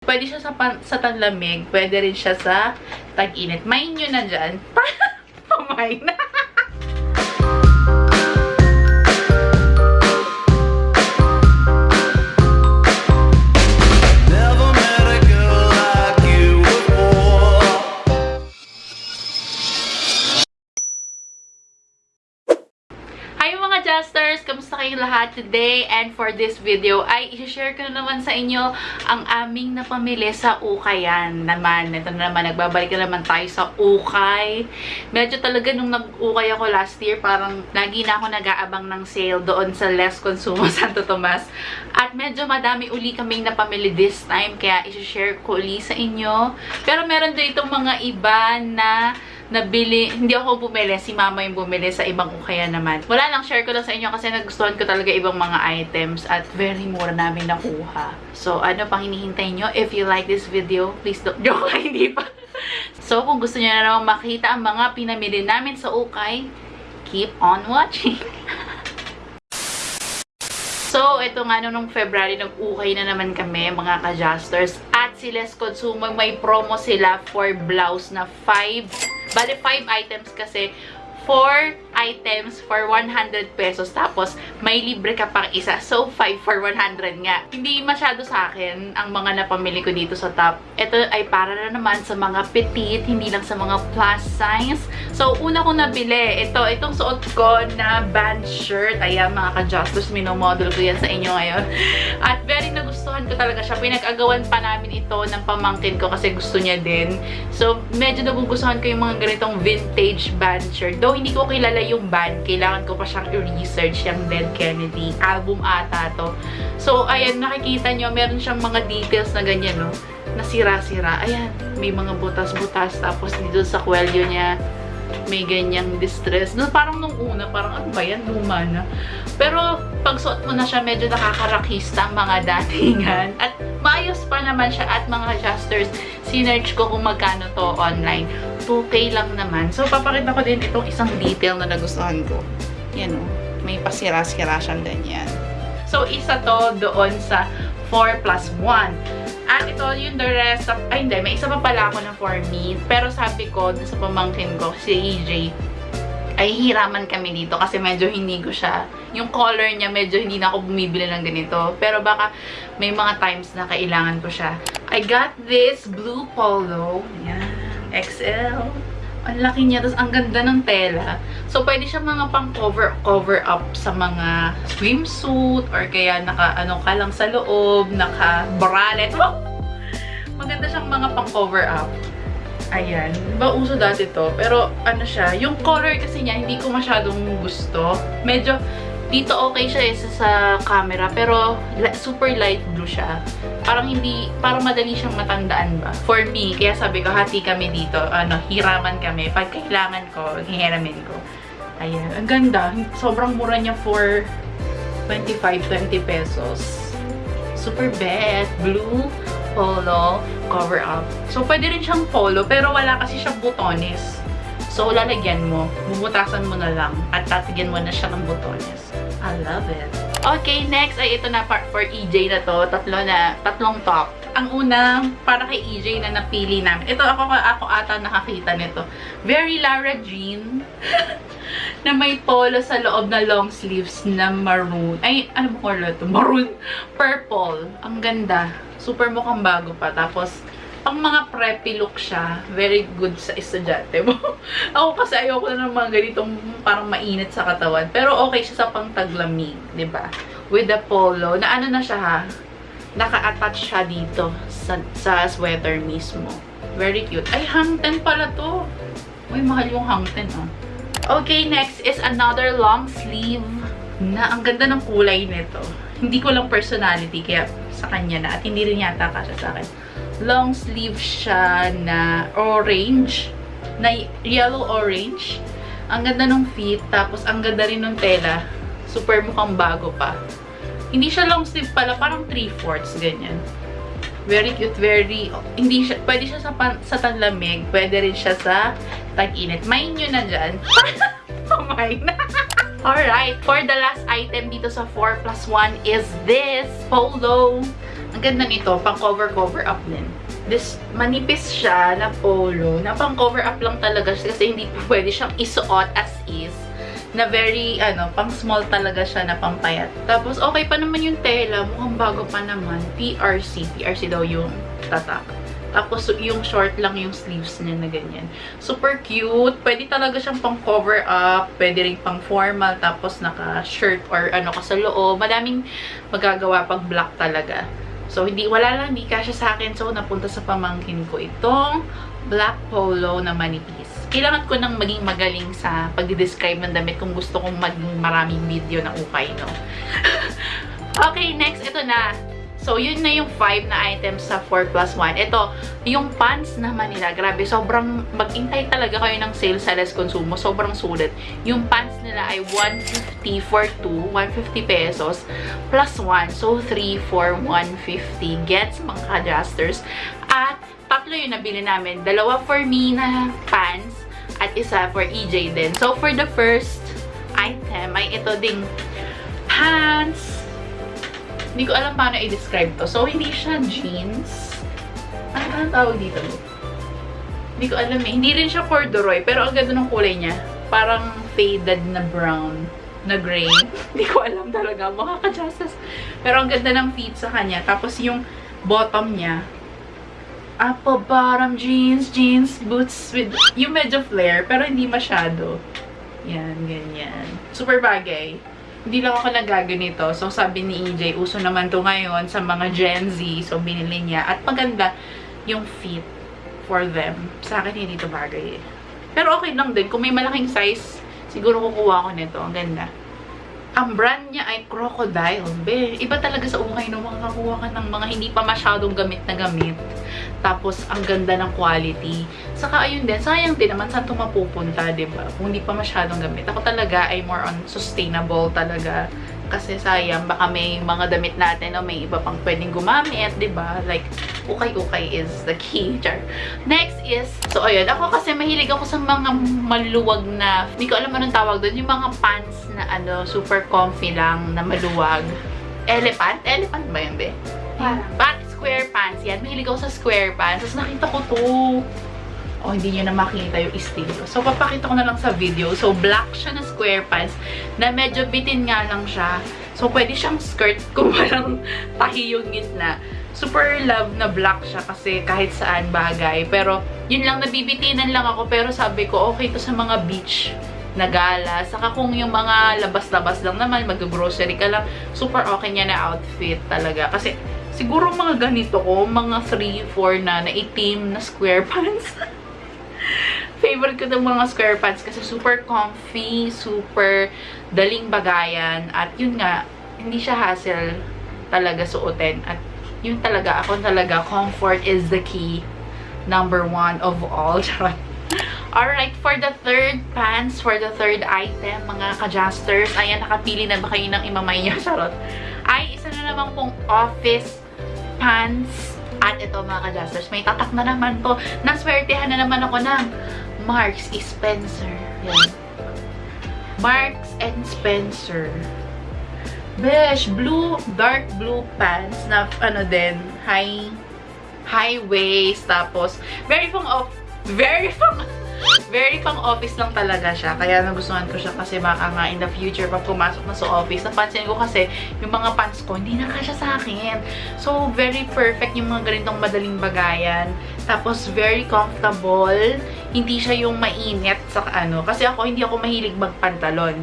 Pwede siya sa, pan- sa tanlamig, pwede rin siya sa tag-init. Main nyo na dyan. Pamain na. Mga Justers! Kamusta kayong lahat today? And for this video ay i-share ko na naman sa inyo ang aming napamili sa Ukayan naman. Ito na naman, nagbabalik na naman tayo sa Ukay. Medyo talaga nung nag-ukay ako last year, parang lagi na ako nag-aabang ng sale doon sa Les Consumo Santo Tomas. At medyo madami uli kaming napamili this time, kaya i-share ko uli sa inyo. Pero meron din itong mga iba na nabili, hindi ako bumili, si mama yung bumili sa ibang ukaya naman. Wala lang, share ko lang sa inyo kasi nagustuhan ko talaga ibang mga items at very mura namin nakuha. So, ano pang hinihintay nyo? If you like this video, please don't, joke lang, hindi pa. so, kung gusto nyo na naman makita ang mga pinamili namin sa ukay, keep on watching. So, ito nga no, nung February, nag-ukay na naman kami, mga ka-justers. At si Les Consumer, may promo sila for blouse na 5, bali 5 items kasi 4 items for 100 pesos. Tapos, may libre ka pang isa. So, 5 for 100 nga. Hindi masyado sa akin ang mga napamili ko dito sa top. Ito ay para na naman sa mga petite, hindi lang sa mga plus size. So, una ko nabili. Ito, itong suot ko na band shirt. Ayan, mga ka-justers, minomodel ko yan sa inyo ngayon. At very nagustuhan ko talaga siya. Pinag-agawan pa namin ito ng pamangkin ko kasi gusto niya din. So, medyo nagugustuhan ko yung mga ganitong vintage band shirt. Though, hindi ko kilala yung band. Kailangan ko pa siyang i-research yung Dead Kennedy. Album ata to. So, ayan, nakikita nyo, meron siyang mga details na ganyan, no? Nasira-sira. Ayan, may mga butas-butas. Tapos, dito sa kwelyo niya, may ganyang distress. No, parang nung una, parang ano ba yan? Luma na. Pero, pag suot mo na siya, medyo nakakarakista ang mga datingan. At maayos pa naman siya at mga adjusters. Sinerch ko kung magkano to online. 2K lang naman. So, papakita ko din itong isang detail na nagustuhan ko. Yan o. May pasira-sira siyang ganyan. So, isa to doon sa 4 plus 1. At ito yung the rest of, ay hindi, may isa pa pala ako na for me. Pero sabi ko, sa pamangkin ko, si EJ, ay hiraman kami dito kasi medyo hindi ko siya, yung color niya medyo hindi na ako bumibili ng ganito. Pero baka may mga times na kailangan ko siya. I got this blue polo. Yan. XL. Ang laki niya. Tapos ang ganda ng tela. So, pwede siya mga pang cover, cover up sa mga swimsuit or kaya naka, ano ka lang sa loob, naka bralette. Wow! Maganda siyang mga pang cover up. Ayan. Diba uso dati to? Pero ano siya, yung color kasi niya, hindi ko masyadong gusto. Medyo, dito okay siya eh, sa, camera. Pero, super light blue siya. Parang hindi, parang madali siyang matandaan ba? For me, kaya sabi ko, hati kami dito. Ano, hiraman kami. Pag kailangan ko, hihiramin ko. Ayan. Ang ganda. Sobrang mura niya for 25-20 pesos. Super best. Blue polo cover up. So, pwede rin siyang polo, pero wala kasi siyang butones. So, lalagyan mo. Bubutasan mo na lang. At tatigyan mo na siya ng butones. I love it. Okay, next ay ito na part for EJ na to. Tatlo na, tatlong top. Ang una, para kay EJ na napili namin. Ito, ako, ako ata nakakita nito. Very Lara Jean. na may polo sa loob na long sleeves na maroon. Ay, ano ba color to? Maroon. Purple. Ang ganda. Super mukhang bago pa. Tapos, pang mga preppy look siya, very good sa estudyante mo. Ako kasi ayoko na ng mga ganitong parang mainit sa katawan. Pero okay siya sa pang taglamig, 'di ba? With the polo, na ano na siya ha, naka-attach siya dito sa, sa sweater mismo. Very cute. Ay, hangten pala to. Uy, mahal yung hangten ah. Okay, next is another long sleeve na ang ganda ng kulay nito. Hindi ko lang personality, kaya sa kanya na. At hindi rin yata kasya sa akin. Long sleeve siya na orange. Na yellow-orange. Ang ganda ng fit. Tapos, ang ganda rin ng tela. Super mukhang bago pa. Hindi siya long sleeve pala. Parang 3-fourths. Ganyan. Very cute, very, hindi siya, pwede siya sa, pan, sa tanlamig, pwede rin siya sa tag-init. Main nyo na dyan. Pamain na. Alright, for the last item dito sa 4 plus 1 is this polo Ang ganda nito, pang cover-cover up din. This, manipis siya na polo, na pang cover up lang talaga siya kasi hindi pwede siyang isuot as is. Na very, ano, pang small talaga siya na pampayat. Tapos, okay pa naman yung tela. Mukhang bago pa naman. PRC. PRC daw yung tatak. Tapos, yung short lang yung sleeves niya na ganyan. Super cute. Pwede talaga siyang pang cover up. Pwede rin pang formal. Tapos, naka-shirt or ano ka sa loob. Madaming magagawa pag black talaga. So, hindi, wala lang, hindi kasya sa akin. So, napunta sa pamangkin ko itong black polo na manipis. Kailangan ko nang maging magaling sa pagdi-describe ng damit kung gusto kong maging maraming video na ukay, no? okay, next, ito na. So, yun na yung 5 na items sa 4 plus 1. Ito, yung pants naman nila, grabe, sobrang mag-intay talaga kayo ng sale sa Les Consumo. Sobrang sulit. Yung pants nila ay 150 for 2, 150 pesos, plus 1. So, 3 for 150. Gets, mga adjusters. At, tatlo yung nabili namin. Dalawa for me na pants, at isa for EJ din. So, for the first item, ay ito ding pants. Hindi ko alam paano i-describe to. So, hindi siya jeans. Ano ba ang tawag dito? Hindi ko alam eh. Hindi rin siya corduroy, pero ang ganda ng kulay niya. Parang faded na brown na gray. Hindi ko alam talaga. Ka-justice. Pero ang ganda ng fit sa kanya. Tapos yung bottom niya, apple bottom jeans, jeans, boots with, yung medyo flare, pero hindi masyado. Yan, ganyan. Super bagay. Hindi lang ako nagaganito. So, sabi ni EJ, uso naman to ngayon sa mga Gen Z. So, binili niya. At maganda yung fit for them. Sa akin, hindi to bagay eh. Pero okay lang din. Kung may malaking size, siguro kukuha ko nito. Ang ganda. Ang brand niya ay Crocodile. Be, iba talaga sa ukay no, makakakuha ka ng mga hindi pa masyadong gamit na gamit. Tapos, ang ganda ng quality. Saka, ayun din, sayang din naman saan ito mapupunta, ba? Kung hindi pa masyadong gamit. Ako talaga ay more on sustainable talaga. Kasi sayang, baka may mga damit natin o may iba pang pwedeng gumamit, di ba? Like, ukay-ukay is the key. Char. Next is, so ayun, ako kasi mahilig ako sa mga maluwag na, hindi ko alam anong tawag doon, yung mga pants na ano, super comfy lang, na maluwag. Elephant? Elephant ba yun, be? Parang. Square pants yan. Mahilig ako sa square pants. Tapos nakita ko to. Oh, hindi nyo na makita yung estilo. So, papakita ko na lang sa video. So, black siya na square pants na medyo bitin nga lang siya. So, pwede siyang skirt kung walang tahi yung gitna. Super love na black siya kasi kahit saan bagay. Pero, yun lang, nabibitinan lang ako. Pero sabi ko, okay to sa mga beach na gala. Saka kung yung mga labas-labas lang naman, mag-grocery ka lang, super okay niya na outfit talaga. Kasi, siguro mga ganito ko, mga 3, 4 na, na itim na square pants. Favorite ko ng mga square pants kasi super comfy, super daling bagayan. At yun nga, hindi siya hassle talaga suotin. At yun talaga, ako talaga, comfort is the key. Number one of all. Alright, for the third pants, for the third item, mga ka-justers, ayan, nakapili na ba kayo ng imamay niya, charot, ay isa na naman pong office pants. At ito mga ka-justers, may tatak na naman to. Naswertehan na naman ako ng Marks. Spencer. Yan. Marks and Spencer. Besh, blue, dark blue pants na ano din, high, high waist, tapos very pang off, very pang, very pang office lang talaga siya. Kaya nagustuhan ko siya kasi baka nga in the future pag pumasok na sa office, napansin ko kasi yung mga pants ko hindi na kasya sa akin. So, very perfect yung mga ganitong madaling bagayan. Tapos, very comfortable. Hindi siya yung mainit sa ano. Kasi ako, hindi ako mahilig magpantalon.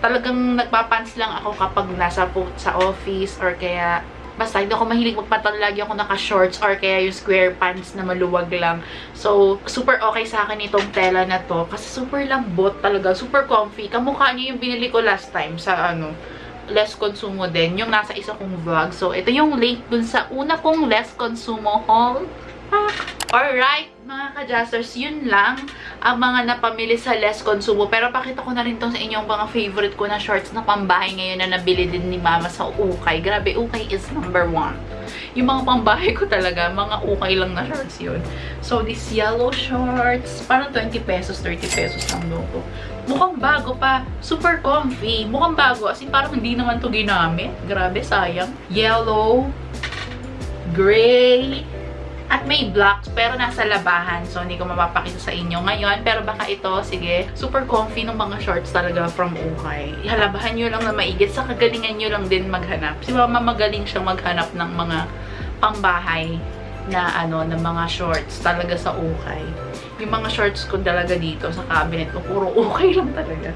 Talagang nagpapants lang ako kapag nasa po sa office or kaya Basta, hindi ako mahilig magpantalon. Lagi ako naka-shorts or kaya yung square pants na maluwag lang. So, super okay sa akin itong tela na to. Kasi super lambot talaga. Super comfy. Kamukha niya yung binili ko last time sa ano, less consumo din. Yung nasa isa kong vlog. So, ito yung link dun sa una kong less consumo haul. Ah. Alright, mga ka-justers, yun lang ang mga napamili sa less consumo. Pero pakita ko na rin tong sa inyong mga favorite ko na shorts na pambahay ngayon na nabili din ni mama sa ukay. Grabe, ukay is number one. Yung mga pambahay ko talaga, mga ukay lang na shorts yun. So, this yellow shorts, parang 20 pesos, 30 pesos lang doon ko. Mukhang bago pa. Super comfy. Mukhang bago. As in, parang hindi naman to ginamit. Grabe, sayang. Yellow gray, at may blacks, pero nasa labahan. So, hindi ko mapapakita sa inyo ngayon. Pero baka ito, sige, super comfy ng mga shorts talaga from Ukay. Halabahan nyo lang na maigit. Sa kagalingan nyo lang din maghanap. Si Mama magaling siyang maghanap ng mga pangbahay na ano, ng mga shorts talaga sa Ukay. Yung mga shorts ko talaga dito sa cabinet ko, puro Ukay lang talaga.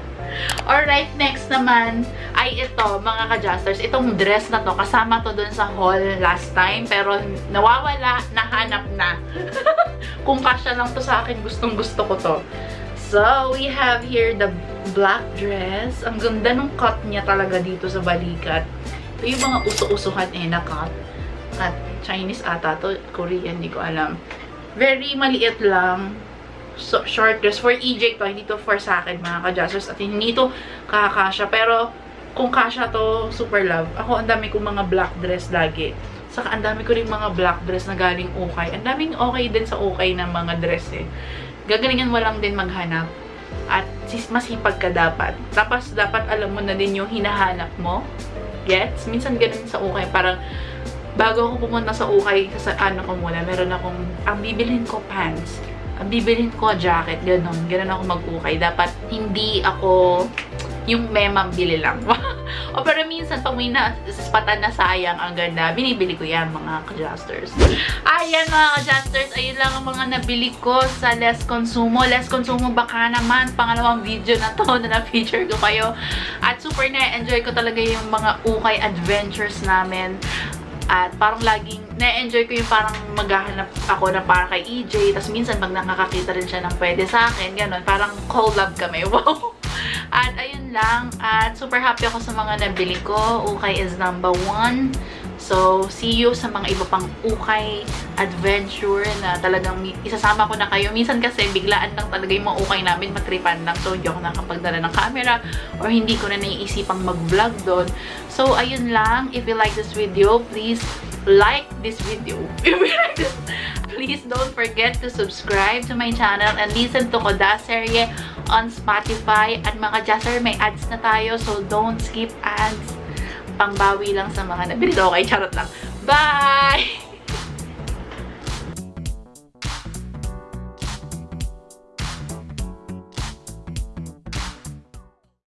Alright, next naman ay ito, mga ka-justers. Itong dress na to, kasama to dun sa haul last time, pero nawawala, nahanap na. Kung kasya lang to sa akin, gustong gusto ko to. So, we have here the black dress. Ang ganda ng cut niya talaga dito sa balikat. Ito yung mga uso-usuhan eh na cut. At Chinese ata to, Korean, hindi ko alam. Very maliit lang so, short dress. For EJ to, hindi to for sa akin mga ka-adjusters. At hindi to kakasya. Pero, kung kasya to, super love. Ako, ang dami kong mga black dress lagi. Saka, ang dami ko rin mga black dress na galing okay. Ang daming okay din sa okay ng mga dress eh. Gagalingan mo lang din maghanap. At masipag ka dapat. Tapos, dapat alam mo na din yung hinahanap mo. Gets? Minsan ganun sa okay. Parang, bago ako pumunta sa ukay, sa ano ko muna, meron akong, ang bibilhin ko pants, ang bibilhin ko jacket, ganun, ganun ako mag-ukay. Dapat hindi ako yung memang bili lang. o pero minsan, pag may naspatan na sayang, ang ganda, binibili ko yan, mga ka-justers. Ayan, mga ka-justers, ayun lang ang mga nabili ko sa Less Consumo. Less Consumo, baka naman, pangalawang video na to na na-feature ko kayo. At super na-enjoy ko talaga yung mga ukay adventures namin. At parang laging na-enjoy ko yung parang maghahanap ako na para kay EJ. Tapos minsan pag nakakakita rin siya ng pwede sa akin, ganun. Parang collab kami. Wow! At ayun lang. At super happy ako sa mga nabili ko. Ukay is number one. So, see you sa mga iba pang ukay adventure na talagang isasama ko na kayo. Minsan kasi biglaan lang talaga yung mga ukay namin, matripan lang. So, hindi ako nakapagdala ng camera or hindi ko na naiisipang mag-vlog doon. So, ayun lang. If you like this video, please like this video. Please don't forget to subscribe to my channel and listen to Koda Serye on Spotify. At mga Jasser, may ads na tayo, so don't skip ads pangbawi lang sa mga nabili. Okay, charot lang. Bye!